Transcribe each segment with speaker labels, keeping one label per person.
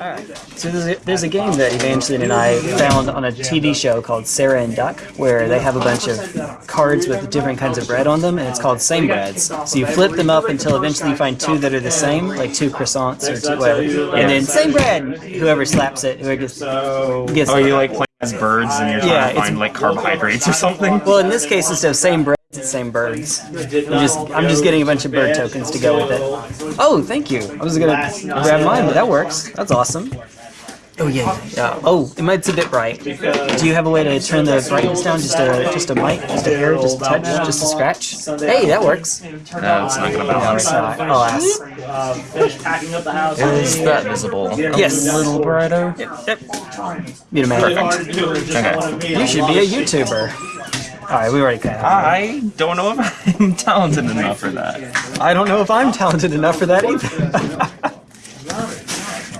Speaker 1: Alright, so there's a, there's a game that Evangeline and I found on a TV show called Sarah and Duck, where they have a bunch of cards with different kinds of bread on them, and it's called Same Breads. So you flip them up until eventually you find two that are the same, like two croissants or two, whatever, and then same bread! Whoever slaps it, whoever gets, gets
Speaker 2: Oh, you like playing as birds and you're trying
Speaker 1: Yeah,
Speaker 2: to find like carbohydrates or something?
Speaker 1: Well, in this case, instead of same breads, it's same birds. I'm just, I'm just getting a bunch of bird tokens to go with it. Oh, thank you. I was gonna grab mine, but that works. That's awesome. Oh yeah, yeah. Oh, it might be a bit bright. Do you have a way to turn the brightness down just a just a mic, just a hair, just a touch, just a scratch? Hey, that works.
Speaker 2: No, it's not gonna
Speaker 1: No,
Speaker 2: balance.
Speaker 1: it's not. I'll ask.
Speaker 3: Uh, finish packing up the house.
Speaker 2: Is that visible?
Speaker 1: Yes.
Speaker 2: A little brighter?
Speaker 1: Yep. Need a minute.
Speaker 2: Okay.
Speaker 1: You should be a YouTuber. All right, we already kind of.
Speaker 2: I don't know if I'm talented enough for that.
Speaker 1: I don't know if I'm talented enough for that either.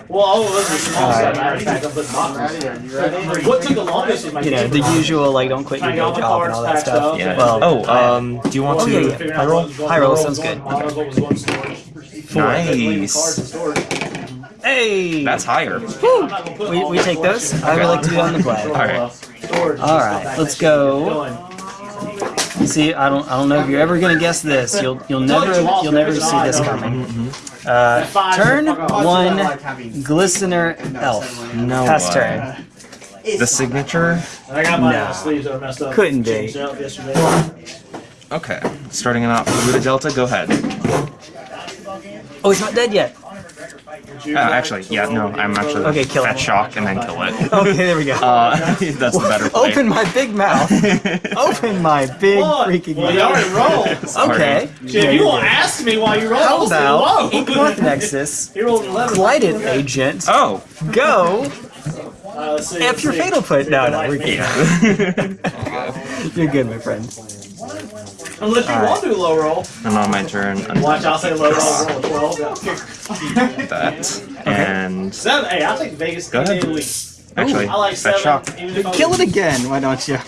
Speaker 3: Well, all of us are small, so I already packed up the boxes. What took the longest was my
Speaker 1: you know, the usual like don't quit your job and all that stuff.
Speaker 2: Yeah.
Speaker 1: Well,
Speaker 2: oh, um, do you want
Speaker 1: Oh,
Speaker 2: to
Speaker 1: yeah, yeah.
Speaker 2: high roll?
Speaker 1: High roll sounds good.
Speaker 2: Nice.
Speaker 1: hey,
Speaker 2: That's higher.
Speaker 1: we, we take those. I would like to be on the play.
Speaker 2: All right.
Speaker 1: All right, let's go. See, I don't, I don't know if you're ever gonna guess this. You'll, you'll never, you'll never see this coming. Uh, turn one, glistener elf.
Speaker 2: No
Speaker 1: Pass turn.
Speaker 2: The signature.
Speaker 3: I got my
Speaker 1: No.
Speaker 3: sleeves that were messed up.
Speaker 1: Couldn't be.
Speaker 3: Changed out yesterday.
Speaker 2: Okay. Starting it out for the Delta. Go ahead.
Speaker 1: Oh, he's not dead yet.
Speaker 2: Uh, actually, yeah, no, I'm actually
Speaker 1: Okay, kill
Speaker 2: at shock and then kill it.
Speaker 1: Okay, there we go.
Speaker 2: Uh, that's the better play.
Speaker 1: Open my big mouth. Open my big
Speaker 3: What?
Speaker 1: freaking
Speaker 3: Well, you
Speaker 1: mouth.
Speaker 3: already rolled.
Speaker 2: Sorry.
Speaker 1: Okay.
Speaker 3: If you won't ask me why you roll,
Speaker 1: How
Speaker 3: I'll say
Speaker 1: about
Speaker 3: whoa.
Speaker 1: Inkmoth Nexus,
Speaker 3: He rolled an 11.
Speaker 1: Blighted Agent,
Speaker 2: Oh.
Speaker 1: go,
Speaker 3: Uh, let's see,
Speaker 1: F your
Speaker 3: see.
Speaker 1: Fatal Push. No, no, we're good. You're good, my friend.
Speaker 3: Unless you want to low roll.
Speaker 2: and on my turn, untap
Speaker 3: Watch, I'll say low roll, roll a 12. Yeah.
Speaker 2: that. And
Speaker 3: Seven. Hey, I'll take Vegas
Speaker 2: Go
Speaker 3: any
Speaker 2: ahead.
Speaker 3: of the week.
Speaker 2: actually,
Speaker 3: I like
Speaker 2: that's
Speaker 3: seven.
Speaker 2: shock.
Speaker 3: Even if I
Speaker 1: Kill it again, why don't you?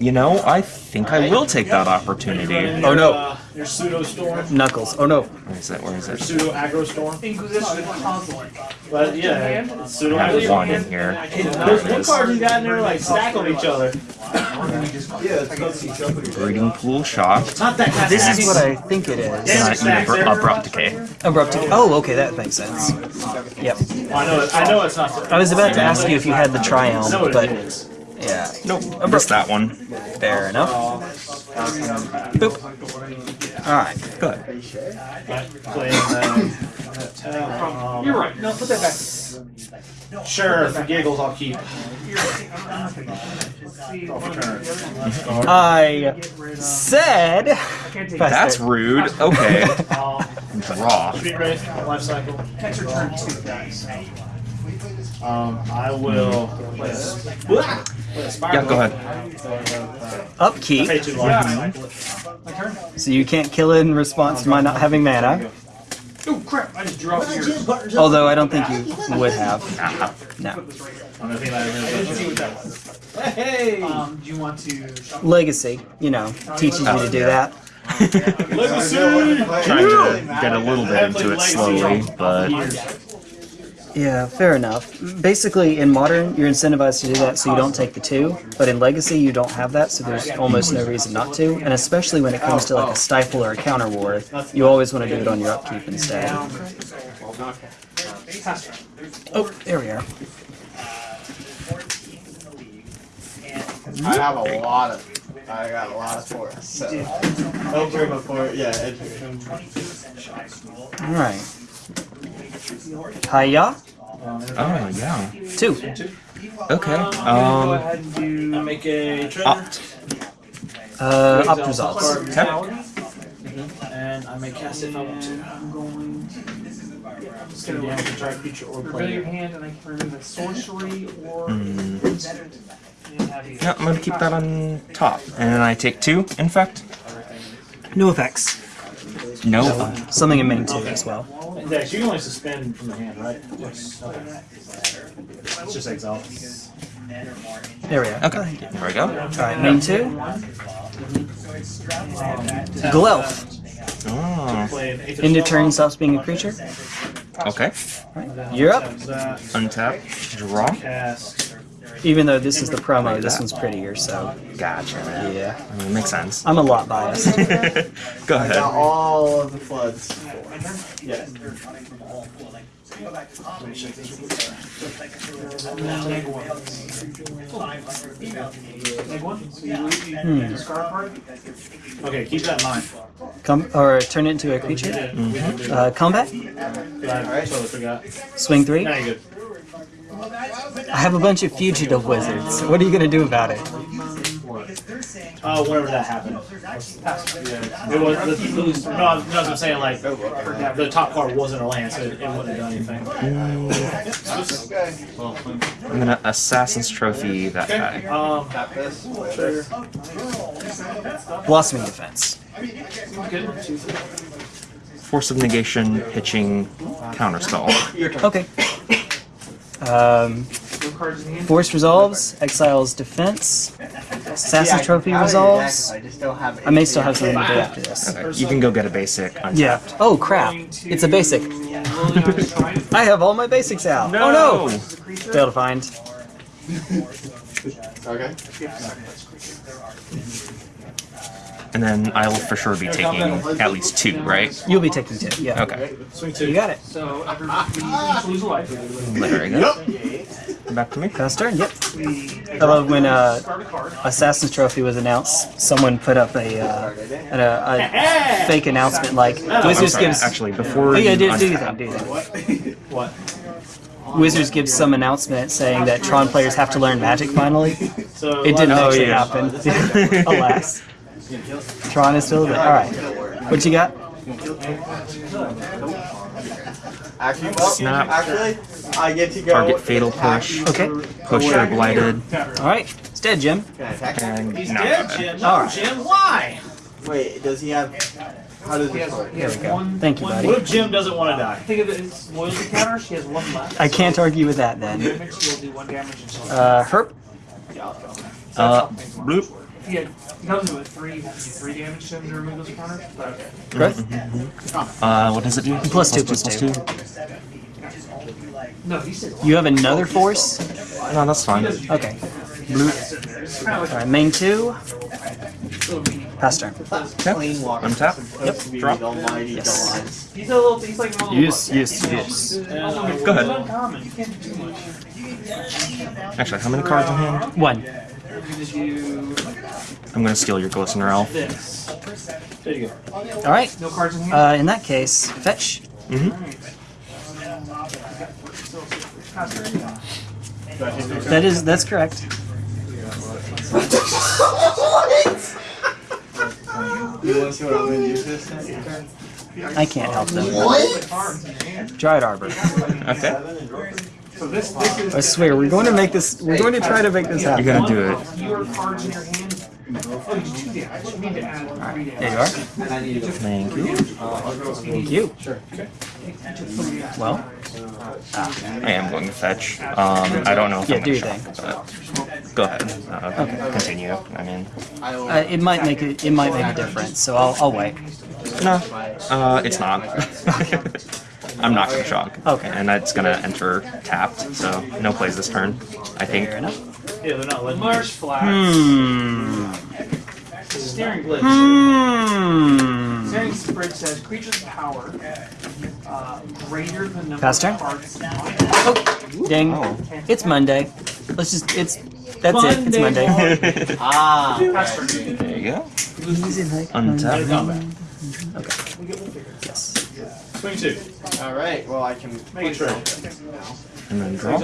Speaker 2: You know, I think I will take that opportunity.
Speaker 1: Oh, no.
Speaker 3: Uh, Your pseudo storm.
Speaker 1: Knuckles. Oh no.
Speaker 2: Where is that? Where is it?
Speaker 3: Pseudo aggro storm. But yeah, it's pseudo
Speaker 2: I have one in here.
Speaker 3: Those
Speaker 2: There it
Speaker 3: blue cards you got in there like stack on each other.
Speaker 2: Breeding pool shock.
Speaker 3: Not that kind
Speaker 1: This is what I think it is.
Speaker 2: And I eat abru- abrupt decay.
Speaker 1: Abrupt. Oh, okay, that makes sense. Yep.
Speaker 3: I know. I know it's not.
Speaker 1: I was about to ask you if you had the Triumph,
Speaker 3: I
Speaker 1: but yeah,
Speaker 2: Nope. Missed that one.
Speaker 1: fair enough. Boop. All right. Good.
Speaker 3: Playing, You're right. No, put that back. Sure, for giggles, I'll keep.
Speaker 1: I said.
Speaker 2: That's rude. Okay. Draw.
Speaker 3: Street Wraith, life cycle. Catch your turn two, guys. Um, I will play a, play a spiral.
Speaker 2: Yeah, go ahead.
Speaker 1: upkeep,
Speaker 3: Pay two life.
Speaker 1: so you can't kill it in response to my not having mana.
Speaker 3: Oh crap! I just drew off yours.
Speaker 1: Although I don't think you would have. No.
Speaker 3: I'm gonna think. Hey!
Speaker 4: Um, do you want to?
Speaker 1: Legacy, you know, teaches you to do that.
Speaker 3: Legacy!
Speaker 2: Trying to get a little bit into it slowly, but
Speaker 1: Yeah, fair enough. Basically, in Modern, you're incentivized to do that so you don't take the two, but in Legacy, you don't have that, so there's almost no reason not to. And especially when it comes to like a Stifle or a Counter War, you always want to do it on your upkeep instead. Oh, there we are.
Speaker 5: I have a lot of. I got a lot of force. So. Over before, yeah. It,
Speaker 1: Alright. Hiya.
Speaker 2: oh yeah.
Speaker 1: Two.
Speaker 2: Okay.
Speaker 3: Go
Speaker 2: Um.
Speaker 3: ahead and do. I make a treasure.
Speaker 2: Opt.
Speaker 1: Uh, up results.
Speaker 2: Okay.
Speaker 3: And I may cast if I want to.
Speaker 4: I'm going
Speaker 3: gonna damage a target creature or
Speaker 4: reveal your hand, and I can remove a sorcery or.
Speaker 2: Mm.
Speaker 4: You.
Speaker 2: Yeah, I'm gonna keep that on top, and then I take two. In fact,
Speaker 1: No effects.
Speaker 2: No. Uh,
Speaker 1: Something in main two as well.
Speaker 3: Dex, you can only suspend from the hand, right? Yes. Okay. It's just exile.
Speaker 1: There we are.
Speaker 2: okay. There we go.
Speaker 1: Alright, main two. Glelf.
Speaker 2: Oh.
Speaker 3: Play an of
Speaker 1: End of turn stops being a creature.
Speaker 2: Okay.
Speaker 1: You're up.
Speaker 2: Untap. Draw.
Speaker 3: Cast.
Speaker 1: Even though this is the promo, this one's prettier, so
Speaker 2: Gotcha, man.
Speaker 1: yeah.
Speaker 2: I mean, makes sense.
Speaker 1: I'm a lot biased.
Speaker 2: Go
Speaker 5: I got
Speaker 2: ahead.
Speaker 5: all of the floods.
Speaker 3: Yeah.
Speaker 4: Like one, so you, you
Speaker 1: Hmm.
Speaker 4: discard card.
Speaker 3: Okay, keep that in mind.
Speaker 1: Come or turn it into a creature. Uh, combat.
Speaker 3: I totally.
Speaker 1: Swing three.
Speaker 3: Now you're good.
Speaker 1: I have a bunch of fugitive wizards. What are you gonna do about it?
Speaker 3: Uh, whenever that happened. It was the, no, I was- no, I'm saying like the top card wasn't a land, so it, it wouldn't have done anything.
Speaker 2: I'm gonna Assassin's Trophy that guy.
Speaker 3: Um,
Speaker 5: Tap. Sure.
Speaker 1: Blossoming defense.
Speaker 2: Force of Negation, pitching, counterspell.
Speaker 5: Your turn.
Speaker 1: Okay. Um,
Speaker 4: No cards in hand.
Speaker 1: force resolves. Exiles defense. Assassin's
Speaker 5: Yeah,
Speaker 1: Trophy resolves.
Speaker 5: exactly, I just don't have
Speaker 1: I may still have something to do after this.
Speaker 2: Okay, you can go get a basic. Untap.
Speaker 1: Yeah. Oh crap! It's a basic. I have all my basics out.
Speaker 2: No!
Speaker 1: Oh no!
Speaker 4: The creature.
Speaker 1: Fail to find.
Speaker 5: Okay.
Speaker 2: And then I'll for sure be taking at least two, right?
Speaker 1: You'll be taking two. Yeah.
Speaker 2: Okay.
Speaker 3: swing
Speaker 1: You got it.
Speaker 4: So after you lose a life,
Speaker 2: There we go. Back to me.
Speaker 1: Pass turn. Yep. I love when uh,
Speaker 4: a.
Speaker 1: Assassin's Trophy was announced. Someone put up a uh, a, a fake announcement like Wizards
Speaker 2: sorry,
Speaker 1: gives.
Speaker 2: actually, before
Speaker 1: Oh yeah,
Speaker 2: you
Speaker 1: do, do your
Speaker 2: untap-
Speaker 1: thing. Do your thing.
Speaker 3: What?
Speaker 1: Wizards gives some announcement saying that Tron players have to learn Magic finally. It didn't
Speaker 2: Oh,
Speaker 1: actually
Speaker 2: yeah.
Speaker 1: happen. Alas. Tron is still there. Alright. What you got?
Speaker 5: Actually, well,
Speaker 2: Snap.
Speaker 5: actually, I get to go.
Speaker 2: Target Fatal Push.
Speaker 1: Okay.
Speaker 2: Pusher Blighted.
Speaker 1: Alright. It's dead, Jim.
Speaker 5: Can I attack him?
Speaker 2: And
Speaker 3: He's
Speaker 2: no.
Speaker 3: dead, Jim. No,
Speaker 1: Alright.
Speaker 3: Jim, why?
Speaker 5: Wait, does he have? How does
Speaker 4: He
Speaker 5: this
Speaker 4: has,
Speaker 5: work?
Speaker 4: he has
Speaker 1: we go.
Speaker 4: one.
Speaker 1: Thank you,
Speaker 4: one-
Speaker 1: buddy.
Speaker 3: What if Jim doesn't want to die?
Speaker 4: Think of it as loyalty counter. She has one left.
Speaker 1: I can't argue with that then.
Speaker 4: Damage. Do one damage until.
Speaker 1: Uh, Herp.
Speaker 2: Uh, bloop.
Speaker 4: If he, comes with three, he has to do three damage to him to remove those counters. But okay.
Speaker 1: Growth.
Speaker 2: Uh, what does it do?
Speaker 1: Plus two, plus
Speaker 2: plus
Speaker 1: two.
Speaker 4: No, he said.
Speaker 1: You have another force?
Speaker 2: No, that's fine.
Speaker 1: Okay. Blue. Alright, main two. Pass turn.
Speaker 5: Clean water.
Speaker 2: Untap.
Speaker 5: Supposed to
Speaker 2: Drop.
Speaker 1: Yes.
Speaker 5: gods.
Speaker 4: He's a little. He's like a little.
Speaker 1: Yes, yes, yes.
Speaker 2: Go ahead.
Speaker 4: Uncommon. You can't do too much.
Speaker 2: Actually, how many cards in hand?
Speaker 1: One.
Speaker 4: You're gonna do
Speaker 2: I'm gonna steal your Glistener Elf.
Speaker 4: this.
Speaker 3: There you go.
Speaker 1: Alright.
Speaker 4: No cards in here.
Speaker 1: Uh, in that case, fetch.
Speaker 2: Mm-hmm.
Speaker 1: That is, that's correct.
Speaker 5: You want to see what I'm gonna use this turn?
Speaker 1: I can't help them.
Speaker 4: cards in.
Speaker 1: Dryad Arbor.
Speaker 2: Okay.
Speaker 4: So this this is.
Speaker 1: I swear, we're going to make this, we're going to try to make this happen.
Speaker 2: You're gonna do it.
Speaker 4: Fewer cards in. Oh, you do two damage. You need to add damage.
Speaker 1: There you are.
Speaker 2: Thank you.
Speaker 1: Thank you. Sure. Well,
Speaker 2: I am going to fetch. Um, I don't know if
Speaker 1: Yeah,
Speaker 2: I'm
Speaker 1: your
Speaker 2: but go ahead. Uh, Continue. I mean,
Speaker 1: uh, it might make a, it might make a difference, so I'll, I'll wait.
Speaker 2: no, uh, it's not. I'm not gonna shock.
Speaker 1: Okay.
Speaker 2: And that's gonna enter tapped, so no plays this turn. I think.
Speaker 1: Fair enough.
Speaker 3: Yeah, they're not letting me.
Speaker 4: Marsh Flats.
Speaker 1: Hmm.
Speaker 3: Steering glitch.
Speaker 1: Hmm.
Speaker 4: Staring spread says creature's power uh, greater than number
Speaker 1: Pass turn.
Speaker 4: of cards.
Speaker 1: Oh, dang.
Speaker 2: Oh.
Speaker 1: It's Monday. Let's just, it's, that's it. It's Monday.
Speaker 5: Ah.
Speaker 4: Pass turn.
Speaker 2: there you go. Untap.
Speaker 3: it
Speaker 5: all right. Well, I can
Speaker 3: make a trade.
Speaker 2: And then draw.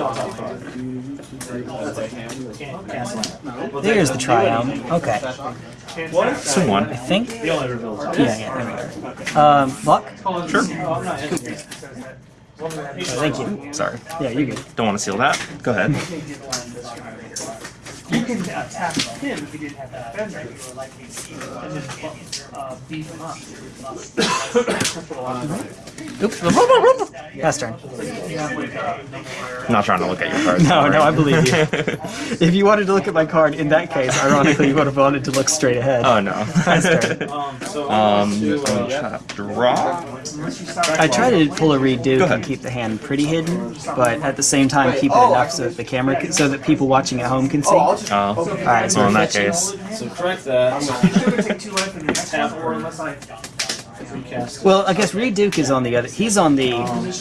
Speaker 1: There's the triumph. Okay.
Speaker 2: Someone,
Speaker 1: I think. Yeah, yeah, there we go. Um, luck?
Speaker 2: Sure.
Speaker 1: Thank you.
Speaker 2: Sorry.
Speaker 1: Yeah, you good.
Speaker 2: Don't want to seal that. Go ahead.
Speaker 4: can attack him if he didn't have that defender, and then uh, beat him up. That's what a lot of them
Speaker 1: Oops. Pass turn.
Speaker 4: You have like
Speaker 2: I'm not trying to look at your cards.
Speaker 1: No, no, I believe you. if you wanted to look at my card, in that case, ironically, you would have wanted to look straight ahead.
Speaker 2: oh no.
Speaker 1: Pass turn.
Speaker 3: Um, so
Speaker 2: um,
Speaker 3: to, uh,
Speaker 2: draw.
Speaker 4: unless you stop.
Speaker 1: I try to pull a redo
Speaker 2: Go
Speaker 1: and
Speaker 2: ahead.
Speaker 1: keep the hand pretty hidden, but at the same time keep it enough so that the camera, can, so that people watching at home can see. All
Speaker 2: Oh,
Speaker 1: right,
Speaker 2: so in that case,
Speaker 3: so correct that.
Speaker 4: He's gonna take two life in the next one, or unless I.
Speaker 3: Recast.
Speaker 1: Well, I guess Reed Duke is on the other. He's on the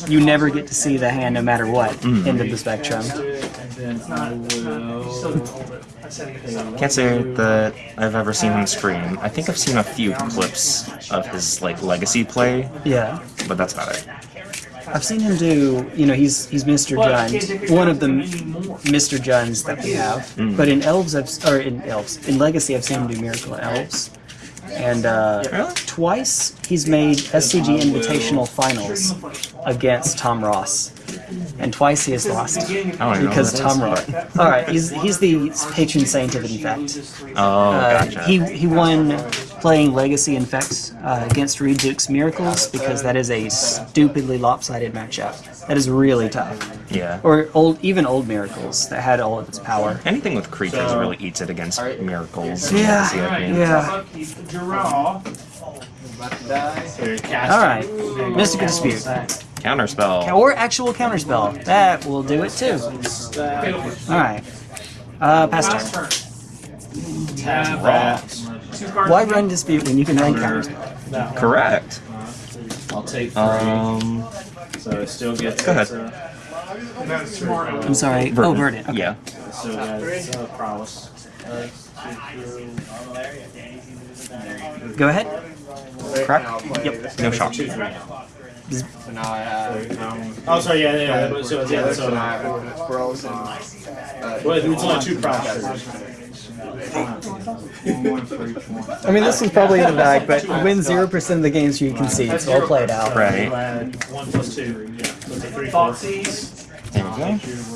Speaker 1: you never get to see the hand no matter what
Speaker 2: Mm.
Speaker 1: end of the spectrum.
Speaker 3: And I
Speaker 4: Not, it's not, you still
Speaker 3: will.
Speaker 4: don't hold it. I said it again.
Speaker 2: can't say that I've ever seen him stream. I think I've seen a few clips of his like legacy play,
Speaker 1: Yeah,
Speaker 2: but that's about it.
Speaker 1: I've seen him do. You know, he's he's Mr. Jund, one of the Mr. Junds that we have.
Speaker 2: Mm.
Speaker 1: But in Elves, I've, or in Elves, in Legacy, I've seen him do Miracle Elves. And uh,
Speaker 2: Really?
Speaker 1: twice he's made SCG Invitational Finals against Tom Ross, and twice he has lost
Speaker 2: I don't even know
Speaker 1: because
Speaker 2: who
Speaker 1: Tom
Speaker 2: is,
Speaker 1: All right, he's he's the patron saint of Infect.
Speaker 2: Oh,
Speaker 1: Uh,
Speaker 2: gotcha.
Speaker 1: he he won playing Legacy Infect uh, against Reed Duke's Miracles because that is a stupidly lopsided matchup. That is really tough.
Speaker 2: yeah.
Speaker 1: Or old, even old Miracles that had all of its power.
Speaker 2: Anything with creatures really eats it against miracles.
Speaker 1: Yeah,
Speaker 2: See what I mean?
Speaker 1: yeah. All right, Mystical Dispute
Speaker 2: Counterspell.
Speaker 1: or actual counterspell. That will do it too. All right. Uh, pass
Speaker 4: Last
Speaker 1: turn.
Speaker 4: turn.
Speaker 3: Tap that.
Speaker 1: Why run dispute when you can run counterspell?
Speaker 2: Correct.
Speaker 3: I'll take three.
Speaker 2: Um,
Speaker 3: so it still gets.
Speaker 2: Go ahead.
Speaker 3: its, uh,
Speaker 4: That's.
Speaker 1: I'm sorry. Oh, Verdant. Okay.
Speaker 2: yeah.
Speaker 3: it still uh, prowess. Uh,
Speaker 1: Go ahead.
Speaker 2: Correct.
Speaker 1: Yep.
Speaker 2: No shock.
Speaker 3: Two, three.
Speaker 5: So now I have.
Speaker 3: Oh, sorry. Yeah, yeah. yeah. So, yeah,
Speaker 5: So
Speaker 3: so,
Speaker 5: now I have Bros and. Uh,
Speaker 3: well, it's only two prowess.
Speaker 1: I mean, this is probably in the bag, but you win zero percent of the games you concede, so I'll play it out.
Speaker 2: Right.
Speaker 3: One plus two. Yeah. So it's a three, four.
Speaker 4: Thoughtseize.
Speaker 2: There we go.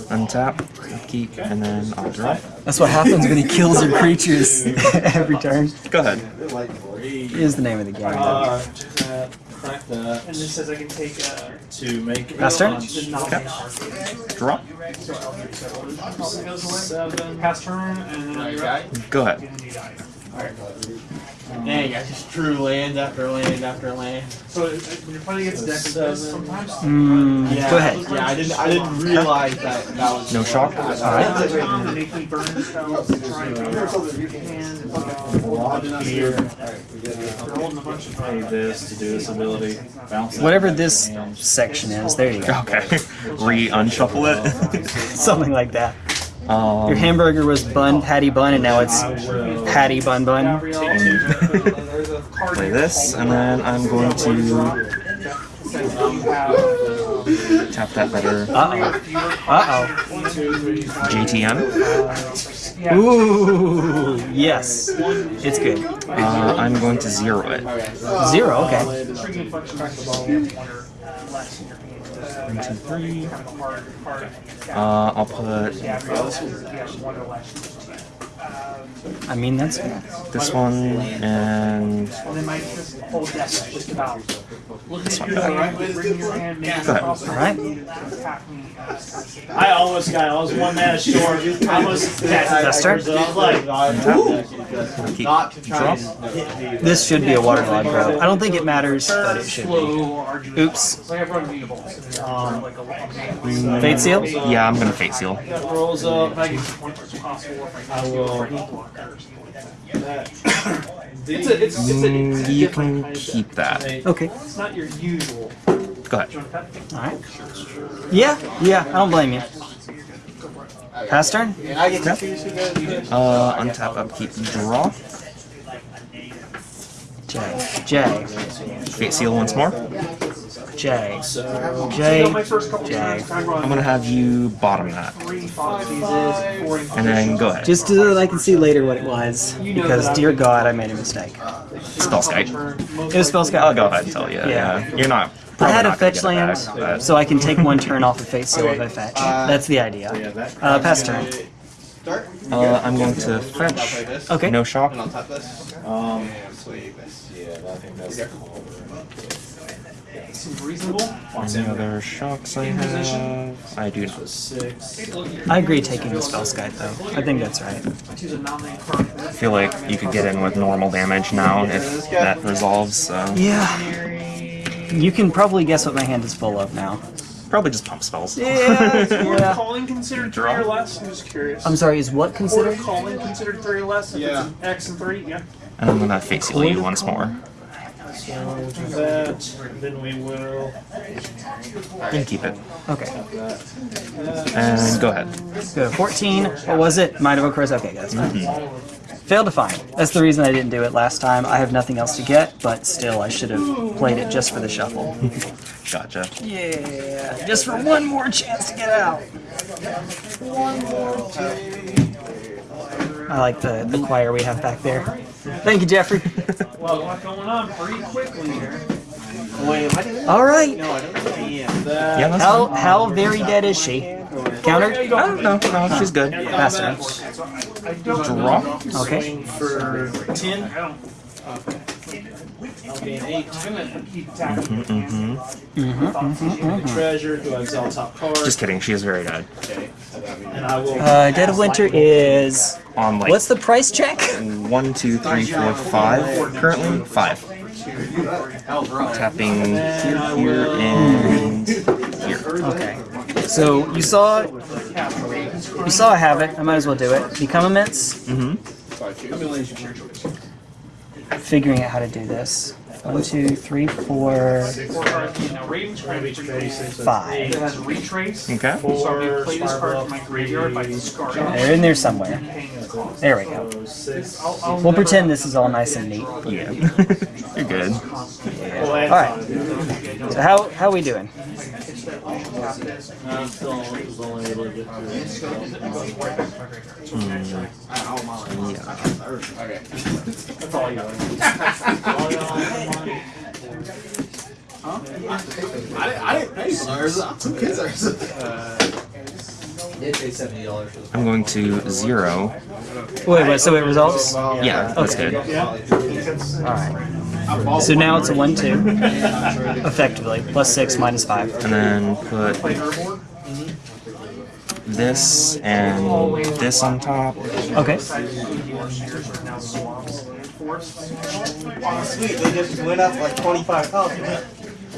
Speaker 2: Untap, keep, and then I'll draw.
Speaker 1: That's what happens when he kills your creatures every turn.
Speaker 2: Go ahead.
Speaker 1: Is the name of the game.
Speaker 3: Uh, tap, crack that
Speaker 4: And this says I can take uh,
Speaker 3: to make.
Speaker 1: Pass turn?
Speaker 4: the nominate card.
Speaker 2: Draw.
Speaker 4: So Eldritch Settlement probably goes away.
Speaker 3: Seven.
Speaker 4: Pass turn, and then you're up.
Speaker 2: Go ahead.
Speaker 4: And then you die.
Speaker 5: Dang, I just drew land after land after land.
Speaker 4: So it- it- when you're playing against a deck like sometimes
Speaker 1: Mm,
Speaker 5: Yeah,
Speaker 1: go ahead.
Speaker 5: Yeah, I didn't. I didn't realize that that was.
Speaker 2: No shock.
Speaker 1: Alright.
Speaker 4: um, they can burn spells to try and figure out what you
Speaker 3: here.
Speaker 4: They're a bunch of
Speaker 3: this to do this ability.
Speaker 1: Whatever this section is, there you go.
Speaker 2: Okay. Re-unshuffle it.
Speaker 1: Something like that.
Speaker 2: Um,
Speaker 1: Your hamburger was bun, patty bun, and now it's patty bun bun.
Speaker 2: play this, and then I'm going to tap that better.
Speaker 1: Uh oh. Uh
Speaker 2: JTM.
Speaker 1: oh. Ooh, yes. It's good.
Speaker 2: Uh, I'm going to zero it.
Speaker 1: Zero, okay.
Speaker 4: Intriguing function back the ball. One or less in your hand.
Speaker 2: One, two, three.
Speaker 4: Kind of a hard card.
Speaker 2: Uh, I'll put
Speaker 1: I mean, that's
Speaker 2: this one and
Speaker 4: And then my this whole deck is just about looking at
Speaker 2: not
Speaker 4: your
Speaker 2: bad.
Speaker 4: hand, bringing your hand, making
Speaker 2: Go ahead.
Speaker 4: possible
Speaker 1: Alright.
Speaker 4: to attack me. uh,
Speaker 3: I almost got. I was one man short. I almost
Speaker 1: That's turn.
Speaker 3: I was like,
Speaker 2: keep
Speaker 5: Not to try
Speaker 2: draw.
Speaker 5: and hit me.
Speaker 1: This should be a waterlogged row. I don't think it matters, but it should be. Oops.
Speaker 4: It's like everyone readables. and they're
Speaker 3: Um,
Speaker 4: like a long
Speaker 1: Fate seal?
Speaker 2: Yeah, I'm gonna fate seal.
Speaker 3: that rolls up.
Speaker 4: Make it as much as possible if I
Speaker 3: I will-
Speaker 4: for any blocker or something like that.
Speaker 3: It's
Speaker 4: a- it's- it's a-
Speaker 2: Mm,
Speaker 4: it's a
Speaker 2: you can
Speaker 4: kind of
Speaker 2: keep that.
Speaker 1: Okay.
Speaker 4: It's not your usual.
Speaker 2: Go ahead.
Speaker 4: Do you want that?
Speaker 1: Alright. Yeah, yeah, I don't blame you. Pass turn?
Speaker 5: And I get to choose.
Speaker 2: Uh, untap, upkeep, draw.
Speaker 1: J. J.
Speaker 2: Fate seal once more.
Speaker 1: J.
Speaker 3: So
Speaker 1: J.
Speaker 4: my first couple
Speaker 1: J.
Speaker 4: turns, I run
Speaker 2: I'm gonna have you bottom that,
Speaker 4: three five seasons, four
Speaker 2: and then go ahead.
Speaker 1: Just so that I can see later what it was. Because, dear God, I made a mistake.
Speaker 2: Spellskite.
Speaker 1: It was spell
Speaker 2: I'll go ahead and tell you.
Speaker 1: Yeah.
Speaker 2: Yeah, you're not.
Speaker 1: I had a fetch land,
Speaker 2: back,
Speaker 1: so I can take one turn off of Fate Seal if I fetch. That's the idea.
Speaker 3: yeah, that.
Speaker 1: Uh, pass turn.
Speaker 5: Start.
Speaker 2: Uh, I'm going to
Speaker 5: I'll play
Speaker 2: fetch.
Speaker 1: Okay.
Speaker 2: No shock.
Speaker 5: And I'll tap this.
Speaker 3: Um,
Speaker 5: And sleeve.
Speaker 4: Seems reasonable.
Speaker 2: Any other shocks I have? I do not.
Speaker 3: six.
Speaker 1: I agree taking the Spellskite though. I think that's right.
Speaker 4: Choose a nominate card.
Speaker 2: I feel like you could get in with normal damage now if that resolves. So
Speaker 1: Yeah. You can probably guess what my hand is full of now.
Speaker 2: probably just pump spells.
Speaker 1: Yeah.
Speaker 4: Were
Speaker 1: yeah.
Speaker 4: calling considered three or less? I'm just curious.
Speaker 1: I'm sorry, is what
Speaker 4: Were
Speaker 1: considered?
Speaker 4: calling considered three or less? If
Speaker 5: Yeah.
Speaker 4: It's an X and three, yeah.
Speaker 2: And I'm gonna fate seal you once more.
Speaker 3: So we'll do that. Then we will.
Speaker 2: And keep it.
Speaker 1: Okay.
Speaker 2: And go ahead.
Speaker 1: Good. 14. What was it? Might have occurs. Okay, guys. Mm-hmm. Failed to find. That's the reason I didn't do it last time. I have nothing else to get, but still, I should have played it just for the shuffle.
Speaker 2: Gotcha.
Speaker 1: Yeah, just for one more chance to get out. One more. I like the, the choir we have back there. Thank you, Jeffrey.
Speaker 4: well, a lot going on pretty quickly here.
Speaker 5: Wait,
Speaker 1: All right.
Speaker 5: No, I don't know.
Speaker 2: yeah,
Speaker 1: how, how very dead is she? Countered?
Speaker 2: I don't know. No, she's good.
Speaker 4: Pass.
Speaker 2: Draw?
Speaker 1: Okay.
Speaker 3: For
Speaker 4: 10.
Speaker 2: Mm-hmm,
Speaker 3: mm-hmm, mm-hmm.
Speaker 2: Just kidding. She is very
Speaker 3: good.
Speaker 1: Uh, Dead of Winter is.
Speaker 2: On like.
Speaker 1: What's the price check?
Speaker 2: One, two, three, four, five. Currently five. Tapping here and here.
Speaker 1: Okay. So you saw. You saw I have it. I might as well do it. Become immense.
Speaker 2: Mm-hmm.
Speaker 1: Figuring out how to do this. One, two, three, four,
Speaker 4: Four cards. Now, Raven's Crimson
Speaker 1: five.
Speaker 4: It has retrace.
Speaker 2: Okay.
Speaker 4: So I'm gonna play this card from my graveyard by discarding it.
Speaker 1: They're in there somewhere. There we go.
Speaker 4: I'll, I'll
Speaker 1: We'll pretend this is all nice and neat.
Speaker 2: Yeah. You're good.
Speaker 3: All
Speaker 1: Alright. So how how are we doing?
Speaker 3: I'm still only able to get through.
Speaker 5: Okay.
Speaker 4: That's all you got.
Speaker 5: I I didn't pay for ours. Who cares ours?
Speaker 2: I'm going to zero.
Speaker 1: Wait, wait, so it resolves?
Speaker 2: Yeah, that's good.
Speaker 1: Alright. So now it's a 1 2. Effectively. Plus 6, minus 5.
Speaker 2: And then put this and this on top.
Speaker 1: Okay.
Speaker 5: Oh, sweet. They just went up like 25,000.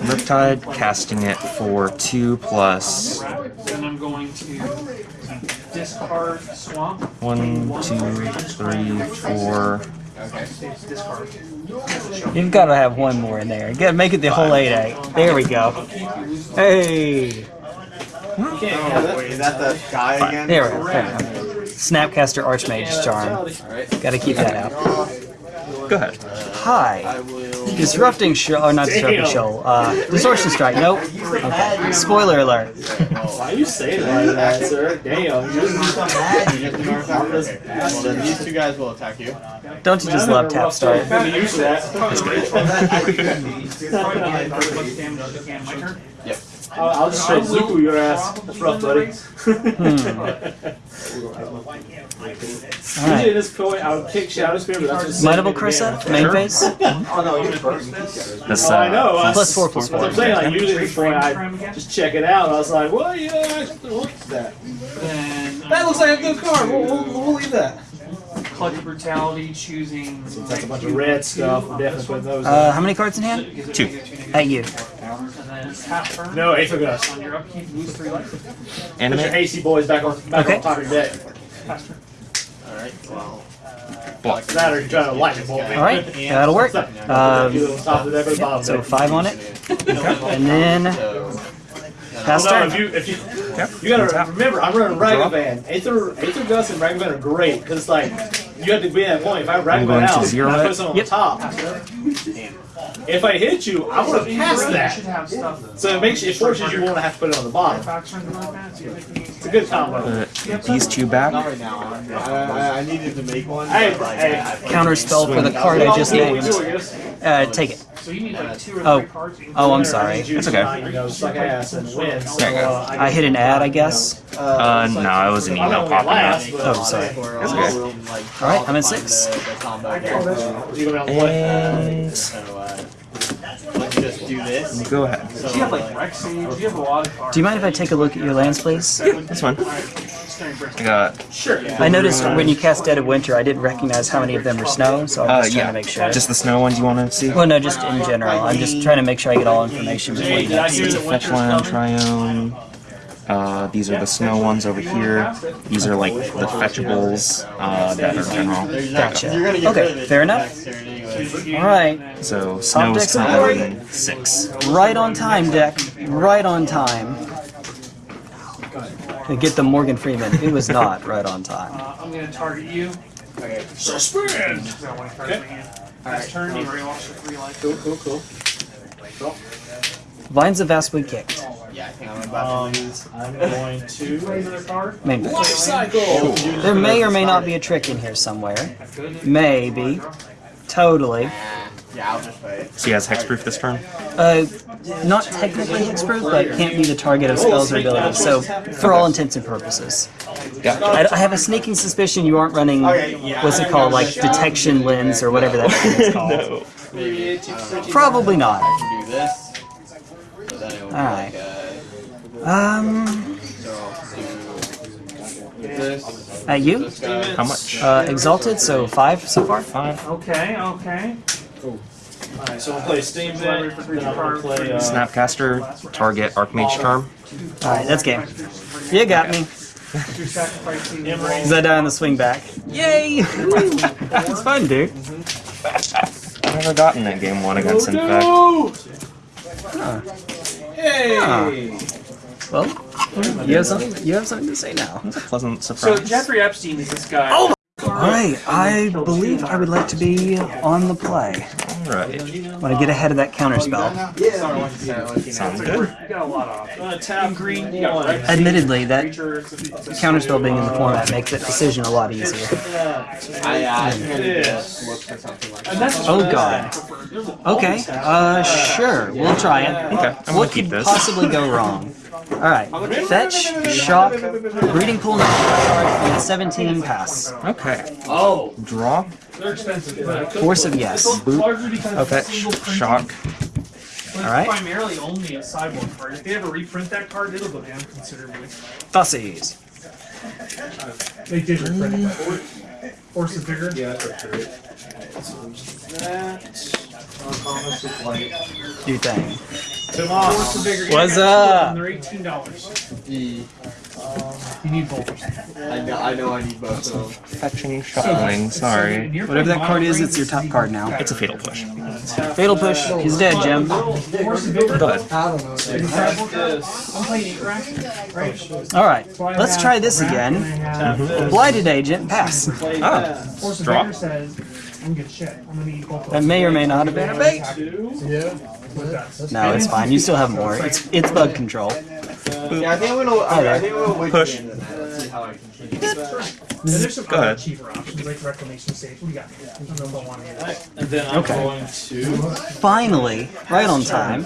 Speaker 2: Riptide, casting it for two plus
Speaker 4: Then I'm going to discard swamp.
Speaker 2: one, two, three, four.
Speaker 4: Discard.
Speaker 1: You've got to have one more in there. You got to make it the whole 8 8. There we go. Hey!
Speaker 5: Oh, is that the guy again?
Speaker 1: There we go. There we go. Snapcaster Archmage Charm.
Speaker 5: Alright.
Speaker 1: Got to keep that out.
Speaker 2: Go ahead.
Speaker 1: Hi. Disrupting show, or not disrupting show. Uh, distortion strike. Nope. Okay. Spoiler alert.
Speaker 3: Why you say it like that, sir? Damn.
Speaker 5: You just ignore that. Well, then these two guys will attack you.
Speaker 1: Don't you just love tap start?
Speaker 3: I'm used to that.
Speaker 5: Yep.
Speaker 3: I'll, I'll just straight Zuku your ass. That's rough, buddy. Usually at
Speaker 1: Alright.
Speaker 3: this point, I would kick Shadow Spear, but that's just
Speaker 1: Might of Old Krosa, main phase.
Speaker 2: This,
Speaker 3: Oh, I know.
Speaker 2: uh,
Speaker 3: I-
Speaker 1: Plus four, plus
Speaker 3: That's what
Speaker 1: four.
Speaker 3: I'm saying. Like usually at this point, I just check it out. I was like, well, yeah, I should look at that.
Speaker 4: Then
Speaker 3: That looks like a good card. We'll, we'll, we'll leave that.
Speaker 4: Collective Brutality, choosing.
Speaker 3: That's a bunch of red stuff. We're definitely putting those.
Speaker 1: Uh, how many cards in hand?
Speaker 2: Two.
Speaker 1: At you.
Speaker 4: And then half turn.
Speaker 3: no, Aether Gust.
Speaker 4: On your upkeep, lose three life.
Speaker 3: Put your
Speaker 2: Animate,
Speaker 3: hasty boys back on back
Speaker 1: Okay.
Speaker 3: on top of your deck.
Speaker 5: Alright, well.
Speaker 2: block.
Speaker 3: That or you're to lightning bolt me.
Speaker 1: Alright, that'll work. Um,
Speaker 3: on top of the deck or the bottom
Speaker 1: so five on it. And then
Speaker 5: So.
Speaker 1: pass
Speaker 3: Well, no, if you if you you gotta remember, I'm running Ragavan. Aether Aether Gust and Ragavan are great because it's like you have to be at that point. If I
Speaker 2: I'm
Speaker 3: Ragavan
Speaker 2: going to
Speaker 3: out,
Speaker 2: zero
Speaker 3: and I
Speaker 2: it.
Speaker 3: put someone
Speaker 1: Yep.
Speaker 3: on top. If I hit you, I want to pass that. So it makes it forces you won't have to put it on the bottom.
Speaker 4: Facts or anything like that. So you're making these-
Speaker 3: It's a good combo.
Speaker 2: Put these two back.
Speaker 5: Not right now. I, I, I needed to make one.
Speaker 3: Hey,
Speaker 5: but, like,
Speaker 3: hey.
Speaker 1: Counter spell for the card I just
Speaker 3: What
Speaker 1: named.
Speaker 3: do, I guess.
Speaker 1: Uh, take it.
Speaker 4: So you need like two or
Speaker 1: Oh.
Speaker 4: three cards.
Speaker 1: Oh, I'm sorry.
Speaker 2: It's okay.
Speaker 3: You know, suck ass and win.
Speaker 2: There you go.
Speaker 3: uh,
Speaker 1: I hit an ad, I guess.
Speaker 2: Uh, no, it was an
Speaker 3: I
Speaker 2: email
Speaker 3: don't
Speaker 2: popping up.
Speaker 1: Oh, sorry.
Speaker 5: For
Speaker 2: That's okay.
Speaker 1: All right,
Speaker 5: I'll
Speaker 1: I'm at six.
Speaker 5: The, the combo combo.
Speaker 3: You go down the way.
Speaker 2: And
Speaker 5: So, uh, let's just do this.
Speaker 2: go ahead.
Speaker 5: So,
Speaker 4: You have like Rex Sage, you have a lot of cards.
Speaker 1: Do you mind if I take a look at your lands, please?
Speaker 2: That's fine. I got
Speaker 3: Sure.
Speaker 1: I noticed when you cast Dead of Winter, I didn't recognize how many of them were snow, so I'm
Speaker 2: uh
Speaker 1: just trying
Speaker 2: yeah,
Speaker 1: to make sure.
Speaker 2: just the snow ones you want to see.
Speaker 1: well, no, just in general. I'm just trying to make sure I get all information before you
Speaker 3: Did I
Speaker 1: next.
Speaker 3: hear
Speaker 2: It's a fetch land triome. Uh, these are the snow ones over here. These are like the fetchables uh, that are general.
Speaker 1: Gotcha.
Speaker 5: You're gonna get
Speaker 1: Okay,
Speaker 5: rid of it
Speaker 1: fair enough. All right,
Speaker 2: So snow's
Speaker 1: deck's
Speaker 2: coming six.
Speaker 1: right on time, deck. Right on time. To Get the Morgan Freeman. It was not right on time.
Speaker 4: Uh, I'm gonna target you.
Speaker 5: Okay.
Speaker 3: Suspend!
Speaker 4: because I want to target you. Next turn, you already lost your three life.
Speaker 3: Cool, cool, cool.
Speaker 1: Vines of Vastwood kicked.
Speaker 5: Yeah, I think I'm about
Speaker 3: Um,
Speaker 5: to lose.
Speaker 3: I'm going to.
Speaker 4: Another.
Speaker 1: Main
Speaker 3: Life cycle!
Speaker 1: There may or may not be a trick in here somewhere. Maybe. Totally.
Speaker 5: Yeah, I'll just play it.
Speaker 2: So he has hexproof this turn.
Speaker 1: Uh, not technically hexproof, but can't be the target of spells or abilities. So, for all intents and purposes,
Speaker 2: Yeah.
Speaker 1: I, I have a sneaking suspicion you aren't running. What's it called? Like detection lens or whatever that thing is called.
Speaker 2: no.
Speaker 5: Maybe
Speaker 1: Probably not. Alright. Um,
Speaker 5: so I'll do this.
Speaker 1: at you,
Speaker 2: How much?
Speaker 1: uh, exalted. So five so far.
Speaker 2: Five.
Speaker 4: Okay, okay.
Speaker 3: Alright, so we'll play Steam Deck, then I'm play. Uh,
Speaker 2: Snapcaster. Target Archmage Charm.
Speaker 1: All right, that's game. You got me.
Speaker 4: You're sacrificing
Speaker 1: Cause I die on the swing back. Yay! It's fun, dude.
Speaker 2: I've never gotten that game one against Infect.
Speaker 3: No!
Speaker 1: Huh.
Speaker 3: Hey!
Speaker 1: Well, you have something. You have something to say now.
Speaker 2: It's a pleasant surprise. So.
Speaker 4: Jeffrey Epstein is this guy.
Speaker 1: Oh! All right, I believe I would like to be on the play.
Speaker 2: Alright.
Speaker 1: Want to get ahead of that counter spell.
Speaker 2: Sounds good.
Speaker 4: You got a lot of options.
Speaker 3: Uh, tap green
Speaker 4: You got
Speaker 3: one.
Speaker 4: Rex
Speaker 1: Admittedly, that
Speaker 4: creatures. it's
Speaker 1: counterspell being in the format makes that decision a lot easier.
Speaker 5: I, I think I need to look for something like
Speaker 4: And
Speaker 5: that.
Speaker 4: that's
Speaker 1: Oh god. Okay, uh, sure, we'll try it.
Speaker 2: Okay, I'm gonna
Speaker 1: What
Speaker 2: keep
Speaker 1: could
Speaker 2: this.
Speaker 1: possibly go wrong? Alright, fetch, shock, breeding pool number, and 17 pass.
Speaker 2: Okay.
Speaker 3: Oh,
Speaker 2: Draw.
Speaker 4: they're expensive. but
Speaker 1: Force of yes.
Speaker 4: Largely because
Speaker 2: Okay.
Speaker 4: it's a single print.
Speaker 2: Shock.
Speaker 4: But
Speaker 1: Alright.
Speaker 4: primarily only a sideboard card. If they ever reprint that card, it'll go down considerably.
Speaker 1: Fussies.
Speaker 4: They did reprint that. Force is bigger.
Speaker 3: yeah, that's right. That. Uncommon.
Speaker 1: Do thing.
Speaker 3: Tomas.
Speaker 4: Force is.
Speaker 1: What's up?
Speaker 4: They're eighteen dollars. You need both.
Speaker 5: I know, I know I need both of them.
Speaker 2: Fetching shuffling. Sorry.
Speaker 1: Whatever that card is, it's your top card now.
Speaker 2: It's a fatal push.
Speaker 1: Fatal push. He's dead, Jim.
Speaker 4: Force.
Speaker 2: Go ahead.
Speaker 3: Tap this.
Speaker 4: I'm playing eight rack. Right.
Speaker 1: Alright, let's try this again.
Speaker 3: Tap this.
Speaker 1: Blighted Agent, pass.
Speaker 3: Play that.
Speaker 4: Force is
Speaker 2: Draw.
Speaker 4: Bigger says, I'm good shit. I'm gonna need both of
Speaker 1: That may or may not have been a bait.
Speaker 3: Two.
Speaker 1: No, it's fine. You still have more. It's it's bug control.
Speaker 5: Yeah, I think I'm gonna. I, I think I'm gonna wait
Speaker 2: Push.
Speaker 5: the end of. Let's see how I continue.
Speaker 4: And there's some
Speaker 2: Go
Speaker 4: other
Speaker 2: ahead.
Speaker 4: cheaper options like Reclamation Stage. What do you got? I don't know one.
Speaker 3: And then I'm
Speaker 1: Okay.
Speaker 3: going to.
Speaker 1: Finally, right on time.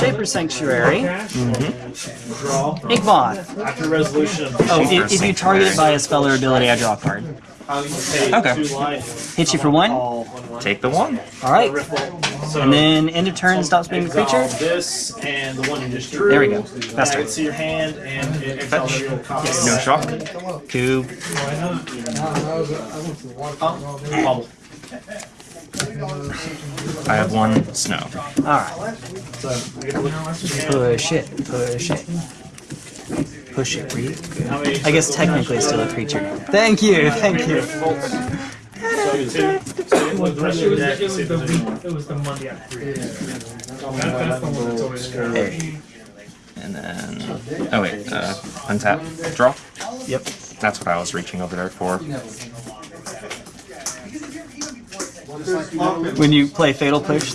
Speaker 1: Shaper Sanctuary.
Speaker 4: Cash?
Speaker 3: Draw.
Speaker 1: Inkmoth.
Speaker 3: After resolution.
Speaker 1: Oh, if, if you target it by a spell or ability, I draw a card.
Speaker 3: Pay
Speaker 2: Okay.
Speaker 3: two.
Speaker 1: Hit you for one.
Speaker 3: All one one.
Speaker 2: Take the one.
Speaker 1: Alright.
Speaker 3: So
Speaker 1: And then end of turn stops being a creature.
Speaker 3: This and the one you just drew.
Speaker 1: There we go.
Speaker 3: And I
Speaker 1: Faster.
Speaker 3: see your hand and it
Speaker 2: Fetch.
Speaker 3: your copy.
Speaker 2: No shock.
Speaker 1: Cube.
Speaker 3: Bubble.
Speaker 2: I have one snow.
Speaker 1: Alright.
Speaker 3: So I get to look.
Speaker 1: Push it. Push it. Push it. I guess technically it's still a creature. Thank you. Thank you.
Speaker 3: So I get two. So you look the rest
Speaker 4: It was,
Speaker 3: your
Speaker 4: it
Speaker 3: deck and
Speaker 4: was
Speaker 3: see if
Speaker 4: the
Speaker 3: there's any more.
Speaker 4: week, it was the Monday after That's the one that's always there.
Speaker 1: Hey.
Speaker 2: And then. Oh, wait. Uh, untap. Draw.
Speaker 1: Yep.
Speaker 2: That's what I was reaching over there for.
Speaker 1: When you play Fatal Push,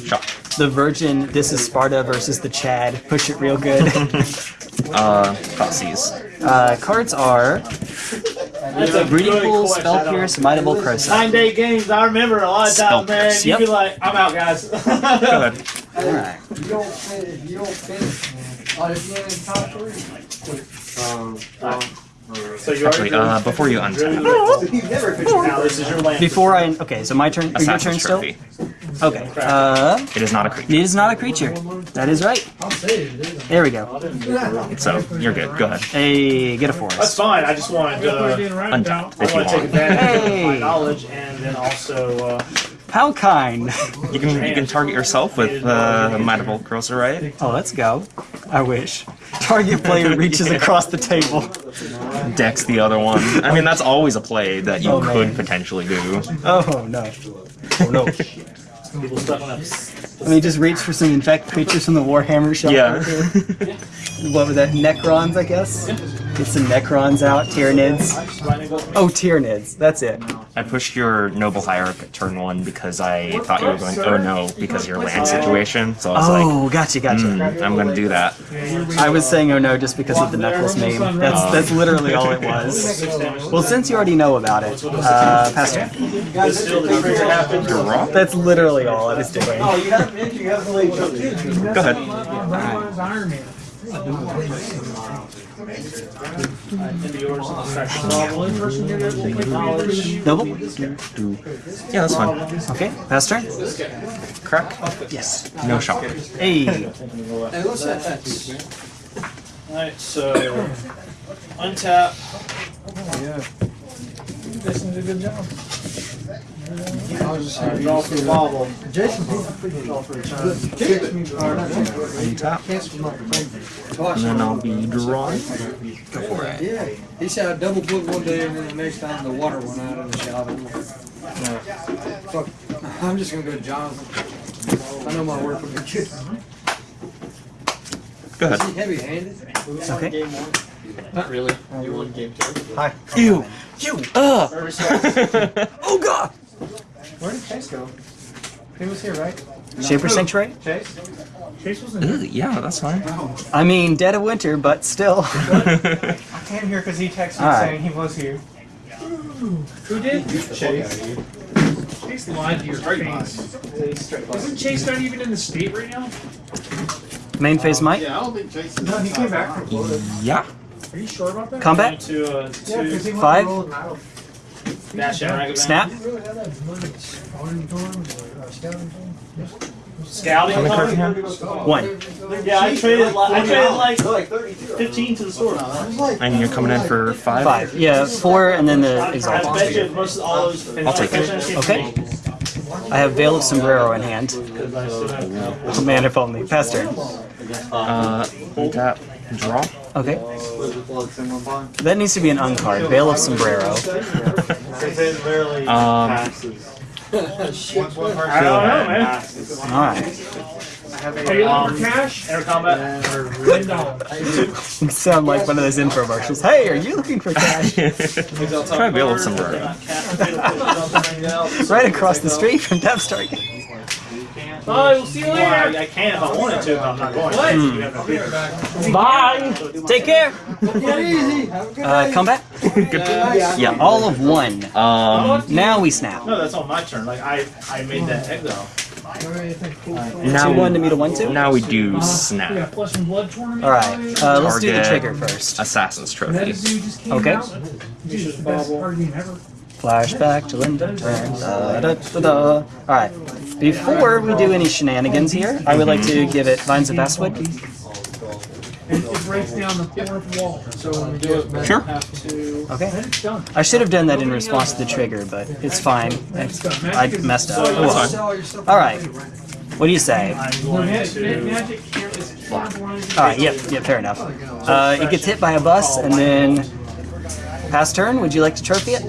Speaker 1: the Virgin, this is Sparta versus the Chad. Push it real good.
Speaker 2: Uh, Thoughtseize.
Speaker 1: Uh, cards are
Speaker 3: That's a
Speaker 1: Breeding
Speaker 3: good
Speaker 1: Pool. Spell
Speaker 3: Pierce, Might
Speaker 1: of Old Krosa.
Speaker 3: Nine day games, I remember a lot of
Speaker 2: Spell
Speaker 3: times, man.
Speaker 2: Pierce,
Speaker 3: You'd be like, I'm out, guys.
Speaker 2: Go ahead.
Speaker 1: Alright.
Speaker 6: You don't finish, you don't finish. Oh, if you're in top three.
Speaker 3: So you
Speaker 2: Actually,
Speaker 3: already
Speaker 2: uh, before you untap,
Speaker 3: now this is your land.
Speaker 1: Before I okay, so my turn. Or your turn
Speaker 2: Assassin's
Speaker 1: still.
Speaker 2: Trophy.
Speaker 1: Okay. Uh,
Speaker 2: It is not a creature.
Speaker 1: it is not a creature. That is right. There we go.
Speaker 2: So, you're good. Go ahead.
Speaker 1: Hey, get a
Speaker 3: That's
Speaker 1: forest.
Speaker 3: fine. I just wanted to.
Speaker 2: Untap
Speaker 3: I
Speaker 2: if you
Speaker 3: want to take
Speaker 2: want.
Speaker 3: advantage of my
Speaker 1: Hey.
Speaker 3: knowledge and then also. Uh,
Speaker 1: How kind.
Speaker 2: You can you can target yourself with uh, Might of Old Krosa, right?
Speaker 1: Oh, let's go. I wish. Target player reaches across the table.
Speaker 2: Dex the other one. I mean, that's always a play that you
Speaker 1: Oh,
Speaker 2: could
Speaker 1: man.
Speaker 2: potentially do.
Speaker 1: Oh no. Oh no.
Speaker 3: スクのボスターコです。
Speaker 1: Let me just reach for some infect creatures from the Warhammer shop.
Speaker 2: Yeah.
Speaker 1: What was that? Necrons, I guess? Get some Necrons out. Tyranids. Oh, Tyranids. That's it.
Speaker 2: I pushed your Noble Hierarch at turn one because I thought you were going, oh no, because of your land situation. So I was like,
Speaker 1: Oh, gotcha, gotcha.
Speaker 2: hmm, I'm gonna do that.
Speaker 1: I was saying oh no just because of the Knuckles meme. That's that's literally all it was. Well, since you already know about it, uh, Pastor, that's literally all I was doing.
Speaker 5: You haven't mentioned you haven't really took it.
Speaker 2: Go ahead.
Speaker 4: Mine's Iron Man.
Speaker 3: into yours and distraction. One person here to take knowledge.
Speaker 1: Noble?
Speaker 2: Yeah, that's fine.
Speaker 1: Okay, Pastor?
Speaker 2: Crack?
Speaker 1: Yes.
Speaker 2: No shock.
Speaker 1: Hey,
Speaker 3: Alright, so untap. Yeah.
Speaker 4: This is a good job.
Speaker 3: Uh, draw for the wobble.
Speaker 2: Untap. And then I'll be drawing.
Speaker 6: Yeah, he said I double booked one day and then the next time the water went out in the shower. Fuck, I'm just gonna go to Jonathan. I know my work will be good.
Speaker 2: Go ahead.
Speaker 6: Is
Speaker 2: ahead.
Speaker 6: he heavy handed?
Speaker 1: okay.
Speaker 5: Not really. You won game two.
Speaker 1: Hi.
Speaker 2: Ew! You! Ugh!
Speaker 1: Oh god!
Speaker 4: Where did Chase go? He was here, right?
Speaker 1: Shaper Sanctuary?
Speaker 4: Chase? Chase wasn't here.
Speaker 2: Yeah, that's fine.
Speaker 1: I mean, dead of winter, but still.
Speaker 4: I came here because he texted me
Speaker 1: Alright.
Speaker 4: saying he was here. Who did? Chase. Chase lied to your face. Isn't Chase not even in the state right now?
Speaker 1: Main phase Mike.
Speaker 5: Yeah, I don't think Jason.
Speaker 4: No, he came back from Florida.
Speaker 2: yeah.
Speaker 4: Are you sure about that?
Speaker 1: Combat?
Speaker 3: To uh,
Speaker 4: Yeah,
Speaker 3: two
Speaker 4: because
Speaker 1: Five?
Speaker 4: To Golden Isle.
Speaker 3: dash and rag
Speaker 1: Snap.
Speaker 3: Scouting.
Speaker 2: How many cards
Speaker 3: time?
Speaker 2: you have?
Speaker 1: One.
Speaker 3: Yeah, I traded. Like, I traded like
Speaker 5: like
Speaker 3: 15 to the store. I
Speaker 2: And you're coming in for five?
Speaker 1: Five. Yeah, four and then the
Speaker 3: bet
Speaker 1: Exalted.
Speaker 3: you most of all those.
Speaker 2: I'll take it.
Speaker 1: Okay. I have Veil of Sombrero in hand.
Speaker 3: Because I still have.
Speaker 1: Man, if only. Pastor.
Speaker 2: Uh, untap. Draw.
Speaker 1: Okay. That needs to be an uncard. Veil of Sombrero.
Speaker 5: It
Speaker 2: Um,
Speaker 5: passes. Once one
Speaker 3: I don't know, man.
Speaker 1: Alright.
Speaker 4: Are you looking for cash?
Speaker 3: Enter combat.
Speaker 1: You sound like one of those infomercials. Hey, are you looking for cash?
Speaker 2: Try Veil of Sombrero.
Speaker 1: right across the street from Death Star.
Speaker 4: Bye, we'll see you
Speaker 3: Well, I,
Speaker 4: later.
Speaker 3: I can if I wanted to, but I'm not going.
Speaker 4: What?
Speaker 3: to. You have no paper.
Speaker 1: Bye. Take care. Uh, combat.
Speaker 2: Good. Yeah.
Speaker 1: All of one.
Speaker 2: Um,
Speaker 1: Now we snap.
Speaker 3: No, that's on my turn. Like I, I made that exile.
Speaker 2: now,
Speaker 1: Two one to meet a one two.
Speaker 2: now we do snap.
Speaker 4: flesh and blood tournament.
Speaker 1: All right. Uh, let's do the trigger first.
Speaker 2: Assassin's Trophy.
Speaker 4: zoo just
Speaker 1: Okay.
Speaker 4: Out. Dude, it's the best card game ever.
Speaker 1: Flashback to Linda Turn. Da, da, da, da. All right. Before we do any shenanigans here, I would like to give it Vines of Vastwood.
Speaker 4: And it breaks down the fourth wall. So when we do it,
Speaker 2: Sure.
Speaker 3: Have to.
Speaker 1: Okay.
Speaker 4: then it's done.
Speaker 1: I should have done that in response to the trigger, but it's fine. I, I messed up. Oh, well.
Speaker 2: That's
Speaker 6: Sell your stuff.
Speaker 1: All right. What do you say?
Speaker 3: I'm
Speaker 4: The
Speaker 3: going
Speaker 4: magic,
Speaker 3: to.
Speaker 4: magic can't, is it colorblind?
Speaker 1: All right. Yep. Yep. Fair enough. Uh, it gets hit by a bus, and then pass turn. Would you like to trophy it?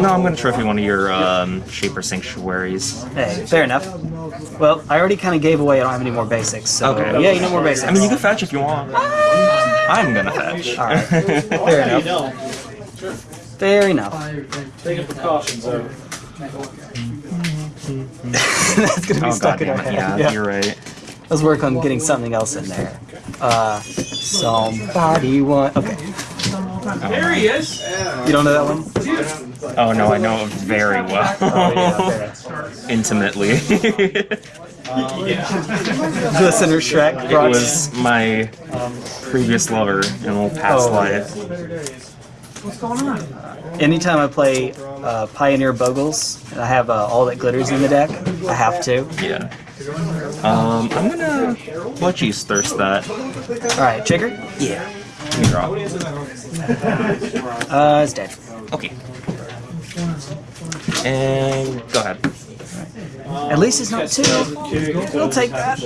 Speaker 2: No, I'm gonna trophy one of your um, Shaper Sanctuaries.
Speaker 1: Hey, fair enough. Well, I already kind of gave away. I don't have any more basics. So
Speaker 2: Okay.
Speaker 1: yeah, you know more basics.
Speaker 2: I mean, you can fetch if you want. I'm gonna fetch.
Speaker 1: All right. Fair enough. Fair enough.
Speaker 3: taking precautions though.
Speaker 1: That's gonna be
Speaker 2: Oh
Speaker 1: stuck
Speaker 2: god
Speaker 1: in our
Speaker 2: damn it!
Speaker 1: head.
Speaker 2: Yeah, you're right.
Speaker 1: Let's work on getting something else in there. Uh, somebody want. Okay,
Speaker 4: There he is.
Speaker 1: you don't know that one?
Speaker 2: Oh no, I know it very well.
Speaker 1: Yeah, fair enough.
Speaker 2: Intimately.
Speaker 1: Listener Shrek.
Speaker 2: It was my previous lover in a little past
Speaker 1: Oh.
Speaker 2: life.
Speaker 4: What's going on?
Speaker 1: Anytime I play uh, Pioneer Bogles, and I have uh, all that glitters in the deck, I have to.
Speaker 2: Yeah. Um, I'm gonna let you thirst that.
Speaker 1: Alright, trigger?
Speaker 2: Yeah. You draw.
Speaker 1: Uh, it's dead.
Speaker 2: Okay. And go ahead.
Speaker 1: At least it's not two. We'll take that.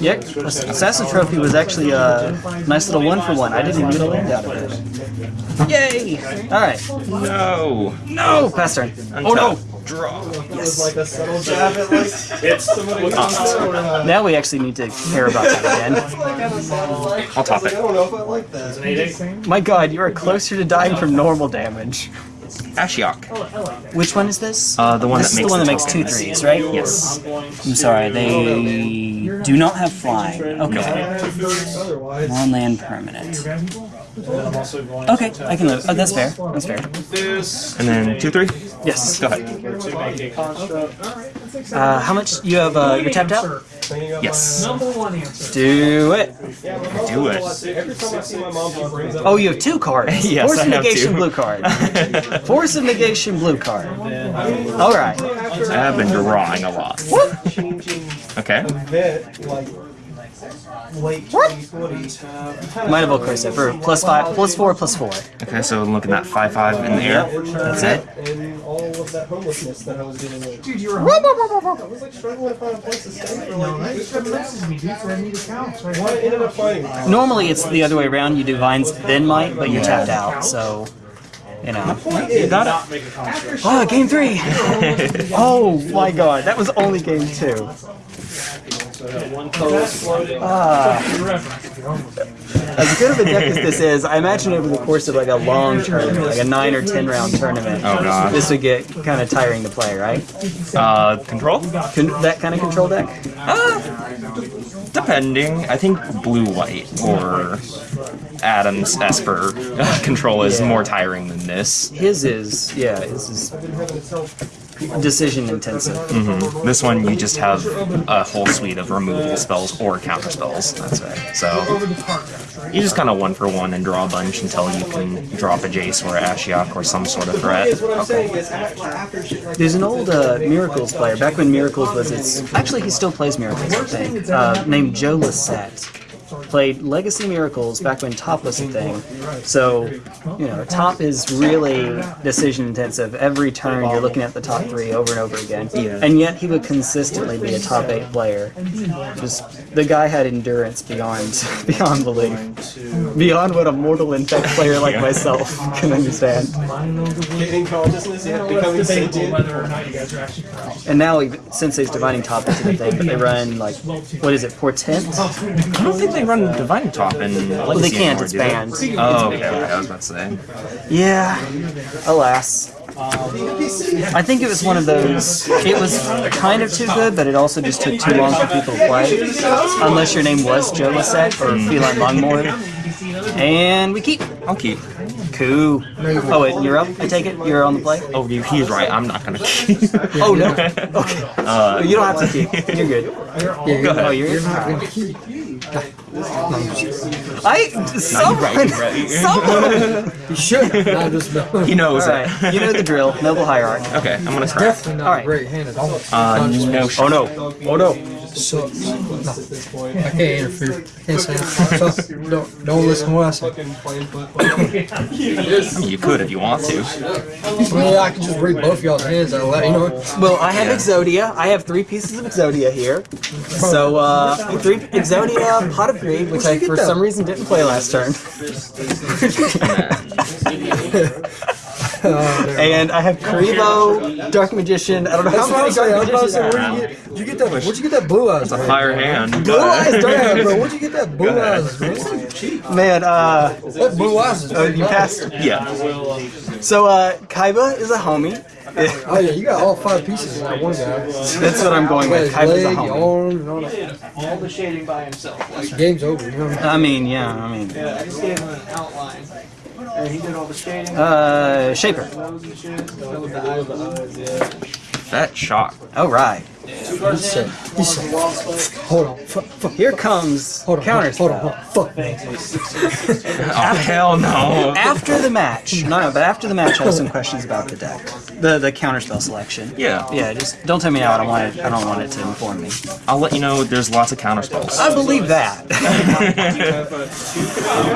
Speaker 1: Yep. Assassin Trophy was actually a nice little one for one. I didn't even get a land out of it. Yay! Alright.
Speaker 2: No.
Speaker 1: No! Pass turn. Oh no!
Speaker 2: Draw.
Speaker 1: Yes.
Speaker 5: Like a subtle jab at like somebody
Speaker 1: Now we actually need to care about that again.
Speaker 2: I'll top
Speaker 5: I
Speaker 2: it.
Speaker 5: don't know if I like that.
Speaker 1: My god, you are closer to dying from normal damage.
Speaker 2: Ashiok.
Speaker 1: Which one is this?
Speaker 2: Uh, the one
Speaker 1: this
Speaker 2: that
Speaker 1: is
Speaker 2: makes
Speaker 1: the one that makes two
Speaker 2: tokens.
Speaker 1: right?
Speaker 2: Yes.
Speaker 1: I'm sorry, they do not have flying. Okay.
Speaker 5: Otherwise,
Speaker 1: Non-land permanent. Okay, I can live. Oh, that's fair. That's fair.
Speaker 2: And then two, three.
Speaker 1: Yes.
Speaker 2: Go ahead.
Speaker 3: To make a construct.
Speaker 1: Uh, how much you have? Uh, you're tapped out.
Speaker 2: Yes.
Speaker 4: Number one answer.
Speaker 1: Do it.
Speaker 2: Do it.
Speaker 5: Every time I see my mom, she brings up.
Speaker 1: Oh, you have two cards.
Speaker 2: Yes,
Speaker 1: Force
Speaker 2: I
Speaker 1: of
Speaker 2: have
Speaker 1: negation,
Speaker 2: two.
Speaker 1: blue card. Force of negation, blue card. All right.
Speaker 2: I have been drawing a lot.
Speaker 5: changing
Speaker 2: Okay.
Speaker 5: bit like late 2020.
Speaker 1: Might have well cursed it for plus five, plus four, plus four.
Speaker 2: Okay, so I'm looking at five, five in the air.
Speaker 1: That's it.
Speaker 5: And all of that homelessness that I was dealing with.
Speaker 4: Dude, you're
Speaker 5: I was like struggling to find a place to stay for
Speaker 4: No,
Speaker 5: like
Speaker 4: that
Speaker 5: weeks.
Speaker 4: shit messes me, dude, for I need accounts, right?
Speaker 5: Well, I ended up finding
Speaker 1: Normally it's the other way around. You do vines, then might, but you're tapped out. So, you know.
Speaker 5: You got
Speaker 3: Not make a construct.
Speaker 1: Oh, game three. Oh my god, that was only game two.
Speaker 3: So I one color.
Speaker 1: Ah.
Speaker 4: For reference, if you don't-
Speaker 1: As good of a deck as this is, I imagine over the course of like a long tournament, like a nine or ten round tournament,
Speaker 2: Oh god.
Speaker 1: this would get kind of tiring to play, right?
Speaker 2: Uh, control?
Speaker 1: Con- that kind of control deck.
Speaker 2: Uh, Depending. I think blue white or Adams Esper control is
Speaker 1: Yeah.
Speaker 2: more tiring than this.
Speaker 1: His is, yeah, his is decision intensive.
Speaker 2: hmm This one you just have a whole suite of removal spells or counter spells.
Speaker 1: That's right.
Speaker 2: So you just kind of one for one and draw a bunch until you can drop a Jace or a Ashiok or some sort of threat.
Speaker 5: is what I'm saying is after, after shit like
Speaker 1: There's an old uh, Miracles player, back when Miracles was its. Actually, he still plays Miracles, I think. Uh, named Joe Lossett. Played Legacy Miracles back when Top was a thing. So, you know, Top is really decision intensive. Every turn you're looking at the top three over and over again.
Speaker 2: Yeah.
Speaker 1: And yet he would consistently be a top eight player. Just the guy had endurance beyond beyond belief. Beyond what a mortal infect player like myself can understand.
Speaker 5: gaining consciousness, yeah, becoming sentient.
Speaker 4: whether or not you guys are actually correct.
Speaker 1: And now, even- Sensei's divining top into the thing, but they run like, what is it, Portent?
Speaker 2: I don't think they run Divine Top in Legacy
Speaker 1: Well, they can't,
Speaker 2: anymore,
Speaker 1: it's
Speaker 2: they?
Speaker 1: banned.
Speaker 2: Oh, okay, okay, I was about to say.
Speaker 1: Yeah, alas. I think it was one of those. It was kind of too good, but it also just took too long for people to play. Unless your name was Joe Lossett or Feline Longmore. And we keep.
Speaker 2: I'll keep.
Speaker 1: Cool. Oh, wait, you're up? I take it? You're on the play?
Speaker 2: Oh, you, he's right. I'm not gonna keep.
Speaker 1: Oh, no. Okay.
Speaker 2: Uh,
Speaker 1: You don't have to keep. You're good.
Speaker 2: go ahead.
Speaker 1: Oh, you're,
Speaker 6: You're not gonna keep.
Speaker 1: I. Someone. Someone.
Speaker 6: You should. Not.
Speaker 2: He knows it.
Speaker 1: Alright, you know the drill. Noble Hierarch.
Speaker 2: Okay, I'm gonna crack.
Speaker 6: Definitely not
Speaker 1: Alright.
Speaker 6: a great hand.
Speaker 2: Uh, no
Speaker 1: Oh no. Oh no.
Speaker 6: Sucks. No. I can't interfere. I can't say that. So, don't, don't listen to what I say.
Speaker 5: Fucking plain foot.
Speaker 2: I mean, you could if you want to.
Speaker 6: Well, I can just read both y'all's hands out loud, you know?
Speaker 1: Well, I have Exodia. I have three pieces of Exodia here. So, uh, three Exodia Pot of Greed, which I for some reason didn't play last turn. and I have Kuriboh, Dark Magician. I don't know
Speaker 6: That's
Speaker 1: how many
Speaker 6: was saying. I
Speaker 1: Dark
Speaker 6: was about to say,
Speaker 1: Magicians.
Speaker 6: where'd you get, did you get that? Where'd you get that blue eyes?
Speaker 2: It's a higher hand.
Speaker 1: Blue eyes, Dark
Speaker 6: Yeah, bro. Where'd you get that blue eyes, man?
Speaker 1: Man, uh,
Speaker 6: That blue eyes is
Speaker 1: oh, you passed.
Speaker 2: Yeah.
Speaker 1: So, uh, Kaiba is a homie.
Speaker 6: Oh yeah, you got all five pieces in that one guy.
Speaker 1: That's what I'm going with.
Speaker 6: his
Speaker 1: Kaiba's a
Speaker 6: leg,
Speaker 1: homie.
Speaker 6: arms, and all that.
Speaker 3: All the shading by himself. Like,
Speaker 6: Game's over. You know what I mean?
Speaker 1: I mean, yeah, I mean.
Speaker 3: yeah, I just gave him an outline. And he did all the shading.
Speaker 1: Uh, Shaper.
Speaker 3: Nose. That was the eyes, the eyes, yeah.
Speaker 2: That shot.
Speaker 1: All right.
Speaker 6: Said, he said, hold on, fuck, fuck,
Speaker 1: Here comes
Speaker 6: hold on,
Speaker 1: counter
Speaker 6: hold on, hold on, fuck.
Speaker 2: Oh hell no!
Speaker 1: After the match, no, no, but after the match, I have some questions about the deck, the the counterspell selection.
Speaker 2: Yeah.
Speaker 1: yeah. Just don't tell me now. I don't want it. I don't want it to inform me.
Speaker 2: I'll let you know. There's lots of counter spells.
Speaker 1: I believe that.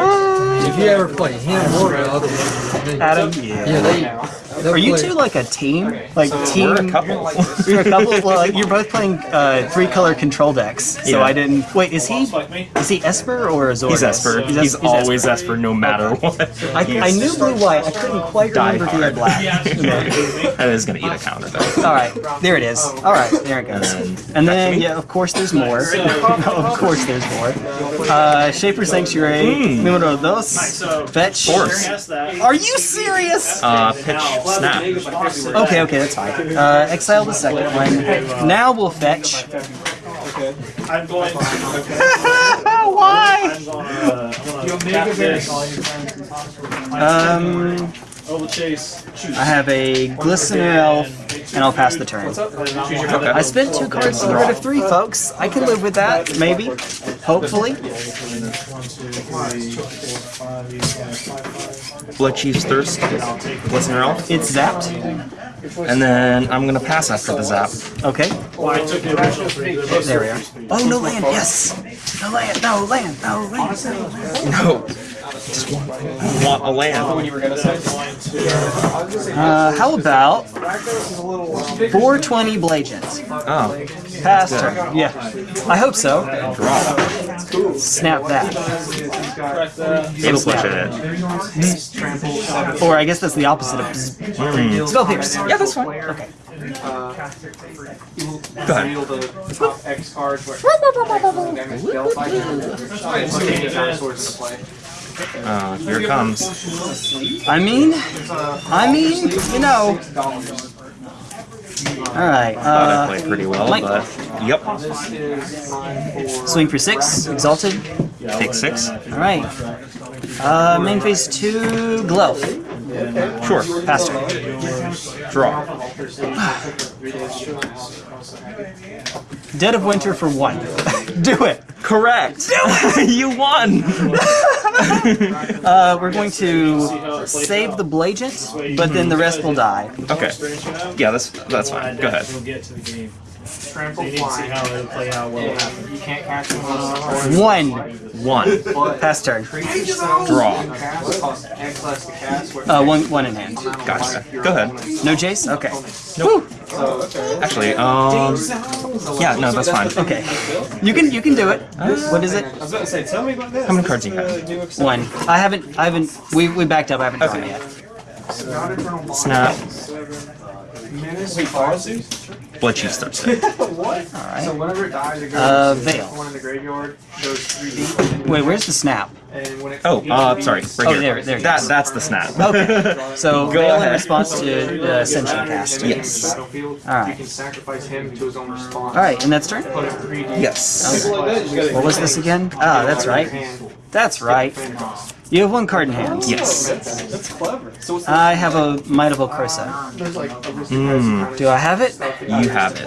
Speaker 6: If you ever play him or the other one, they-
Speaker 1: Adam,
Speaker 6: yeah, they. They'll
Speaker 1: Are you two like a team? Like team?
Speaker 2: We're a couple.
Speaker 1: You're a couple. Well, like, you're both playing uh, three color control decks. So
Speaker 2: Yeah.
Speaker 1: I didn't. Wait, is he?
Speaker 3: Like me.
Speaker 1: Is he Esper or Azorius?
Speaker 2: He's Esper.
Speaker 1: He's,
Speaker 2: He's
Speaker 1: Es-
Speaker 2: always Esper, no matter what.
Speaker 1: I, I knew blue white. I couldn't quite
Speaker 2: Die
Speaker 1: remember if he had black.
Speaker 2: That is gonna eat a counter though.
Speaker 1: All right, there it is. All right, there it goes. And then, yeah, of course, there's more. of course, there's more. Uh, Shapers' Sanctuary, numero dos,
Speaker 3: So,
Speaker 1: fetch.
Speaker 2: Force.
Speaker 1: Are you serious?
Speaker 2: Uh, pitch snap.
Speaker 1: Okay, okay, that's fine. Uh, exile the second one. Now we'll fetch.
Speaker 3: I'm going to.
Speaker 1: Why?
Speaker 3: I'm going to. I'm going to tap this.
Speaker 1: Um,
Speaker 3: Oval chase. Choose.
Speaker 1: I have a Glistener Elf, and I'll pass the turn. I spent two cards to get rid of three, folks. I can live with that, maybe. Hopefully.
Speaker 2: Bloodchief's Thirst. Glistener Elf.
Speaker 1: It's zapped.
Speaker 2: And then I'm gonna pass after the zap.
Speaker 1: Okay.
Speaker 3: Well, I took the original three. They're both
Speaker 1: There we are. Oh, no land, yes! No land, no land, no land.
Speaker 2: No. Just want, want a land.
Speaker 1: Uh, how about 420 Blagent?
Speaker 2: Oh.
Speaker 1: Pass turn. Yeah. I hope so.
Speaker 2: Draw.
Speaker 1: Snap that.
Speaker 2: It'll push it.
Speaker 1: Or I guess that's the opposite of bzz.
Speaker 2: Hmm.
Speaker 1: Spell pierce.
Speaker 2: Yeah, that's fine.
Speaker 1: Okay.
Speaker 2: Go ahead.
Speaker 7: reveal the top X cards where damage dealt by him. Put any dinosaurs into play.
Speaker 2: Uh, here it comes.
Speaker 1: I mean, I mean, you know. Alright,
Speaker 2: Thought I
Speaker 1: uh,
Speaker 2: played pretty well,
Speaker 1: Mike.
Speaker 2: but yep.
Speaker 7: This is mine for
Speaker 1: swing for six, exalted.
Speaker 2: Take six.
Speaker 1: Alright. Uh, main phase two, Glove.
Speaker 2: Sure.
Speaker 1: Pass turn.
Speaker 2: Draw.
Speaker 1: Dead of Winter for one. Do it!
Speaker 2: Correct. you won.
Speaker 1: Uh, we're going to save the Blagent, but then the rest will die.
Speaker 2: Okay. Yeah, that's that's fine. Go ahead.
Speaker 3: We'll get to the game.
Speaker 7: trample
Speaker 3: You need to see how it'll play out. What will happen.
Speaker 7: You can't catch him on a
Speaker 1: One.
Speaker 2: One.
Speaker 1: Pass turn.
Speaker 2: Draw.
Speaker 7: cast. Cost X less to cast. where-
Speaker 1: Uh, one, one in hand.
Speaker 2: Gotcha. Go ahead.
Speaker 1: No Jace? Okay.
Speaker 2: Nope. Actually, um, yeah, no, that's fine.
Speaker 1: Okay. You can you can do it. What is it?
Speaker 5: I was about to say, tell me about this.
Speaker 2: How many cards do you have?
Speaker 5: is the new extension.
Speaker 1: One. I haven't I haven't we we backed up. I haven't drawn it yet.
Speaker 2: Snap.
Speaker 7: Menace
Speaker 5: Wait, Farazu?
Speaker 2: Blood Chief's Thursday.
Speaker 5: What?
Speaker 7: So whenever it dies, it goes
Speaker 1: Uh,
Speaker 7: to
Speaker 1: Veil.
Speaker 7: one in the graveyard, goes three deep.
Speaker 1: Wait, where's the snap?
Speaker 7: And when it
Speaker 2: Oh, uh, sorry. Right
Speaker 1: Oh,
Speaker 2: here.
Speaker 1: there- there it
Speaker 2: That
Speaker 1: is.
Speaker 2: the snap.
Speaker 1: Okay. So
Speaker 2: Go
Speaker 1: Veil in
Speaker 2: ahead.
Speaker 1: response to the Ascension cast.
Speaker 2: Yes.
Speaker 7: Battlefield,
Speaker 1: Alright.
Speaker 7: You can sacrifice him to his own response.
Speaker 1: Alright, and that's turn?
Speaker 7: Three.
Speaker 2: Yes.
Speaker 5: People like that, you gotta-
Speaker 1: What was this again? Ah, that's right. That's right. You have one card in hand.
Speaker 2: Yes.
Speaker 5: That's clever. So what's
Speaker 1: I have a Might of Old Krosa.
Speaker 2: Mm,
Speaker 1: Do I have it?
Speaker 2: you have it.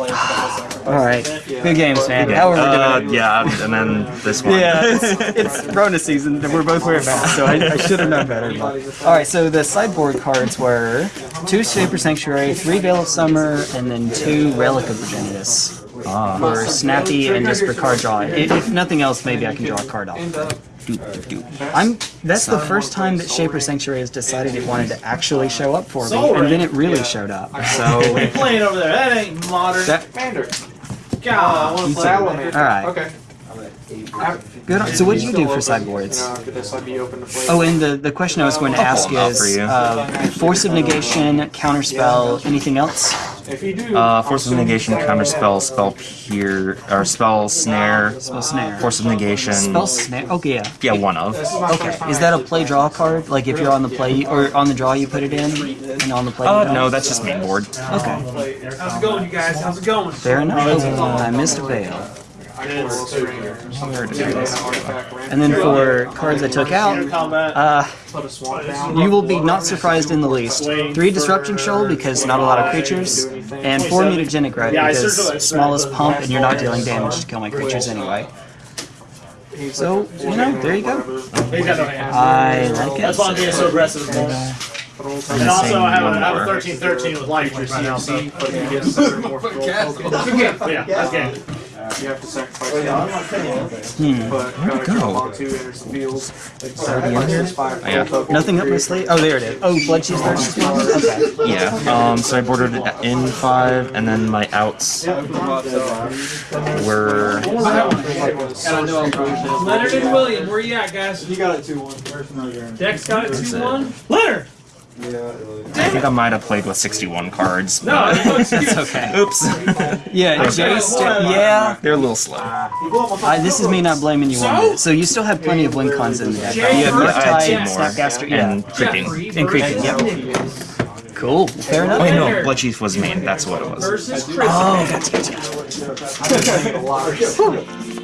Speaker 1: Alright. Good games, man. How are we
Speaker 2: Uh,
Speaker 1: doing?
Speaker 2: yeah, and then this one.
Speaker 1: Yeah, it's, it's Rona season. And We're both wearing masks, so I, I should have known better. All right, so the sideboard cards were two Shapers' Sanctuary, three Veil of Summer, and then two Relic of Progenitus ah. for Snappy and just for card draw. If, if nothing else, maybe I can draw a card off. I'm. That's the first time that Shapers' Sanctuary has decided it wanted to actually show up for me, and then it really showed up. So,
Speaker 3: What are playing over there? That ain't modern.
Speaker 1: that,
Speaker 7: Commander.
Speaker 3: God.
Speaker 7: Salamander.
Speaker 1: all right.
Speaker 7: Okay.
Speaker 1: Good. on- So, what did you do for sideboards?
Speaker 7: Uh, could this be open to play?
Speaker 1: Oh, and the, the question I was going to ask
Speaker 2: pull 'em out
Speaker 1: is uh, force of negation, counterspell, anything else?
Speaker 7: If you do,
Speaker 2: Uh, force of negation, counter spell, spell or spell snare,
Speaker 1: Spell snare.
Speaker 2: force of negation.
Speaker 1: Spell snare. Okay, yeah.
Speaker 2: Yeah, one of.
Speaker 1: Okay. Is that a play draw card? Like if you're on the play or on the draw, you put it in, and on the play. you
Speaker 2: Uh, no, that's just main board.
Speaker 1: Okay.
Speaker 3: How's it going, you guys? How's it going?
Speaker 1: Fair enough. Uh, I missed a veil.
Speaker 7: I can roll straight here.
Speaker 2: Where did I go?
Speaker 1: And then for cards I took out, uh,
Speaker 7: Put a swamp down.
Speaker 1: you will be not surprised in the least. Three Disrupting Shoal because not a lot of creatures, and four Mutagenic Growth
Speaker 3: Yeah, I
Speaker 1: because smallest pump and you're not dealing damage to kill my creatures anyway. So, you know, there you go.
Speaker 3: He's got no hands.
Speaker 1: I like it.
Speaker 3: That's why I'm being so aggressive. with. And also, I have a, I have a 13 13 with life points right now, so.
Speaker 7: CMC, but you get seven more control
Speaker 3: yeah, that's game.
Speaker 7: You have to sacrifice one.
Speaker 1: Hmm.
Speaker 7: But
Speaker 2: Where'd it go?
Speaker 7: onto enters the. It's
Speaker 2: already in here?
Speaker 7: five
Speaker 2: Oh, yeah.
Speaker 1: Nothing up my sleeve? Oh, there it is. Oh, Bloodchief's Thirst Okay.
Speaker 2: Yeah. Um. So I bordered it in five, and then my outs were.
Speaker 4: Leonard and William, where you at, guys?
Speaker 5: You got it 2 1.
Speaker 4: Dex got it 2-1. Leonard!
Speaker 2: I think I might have played with 61 cards.
Speaker 4: No,
Speaker 2: but-
Speaker 4: it
Speaker 1: okay.
Speaker 2: Oops.
Speaker 1: Yeah, Jace. Yeah.
Speaker 2: They're a little slow.
Speaker 1: I, this is me not blaming you on it. So you still have plenty of win cons in the deck. right? You have
Speaker 2: Yeah, I had two more.
Speaker 1: Snapcaster, yeah,
Speaker 2: And creeping.
Speaker 1: and Creeping. Yep. Cool. Fair enough.
Speaker 2: Wait, no. Bloodchief was main. That's what it was.
Speaker 1: Oh, that's good.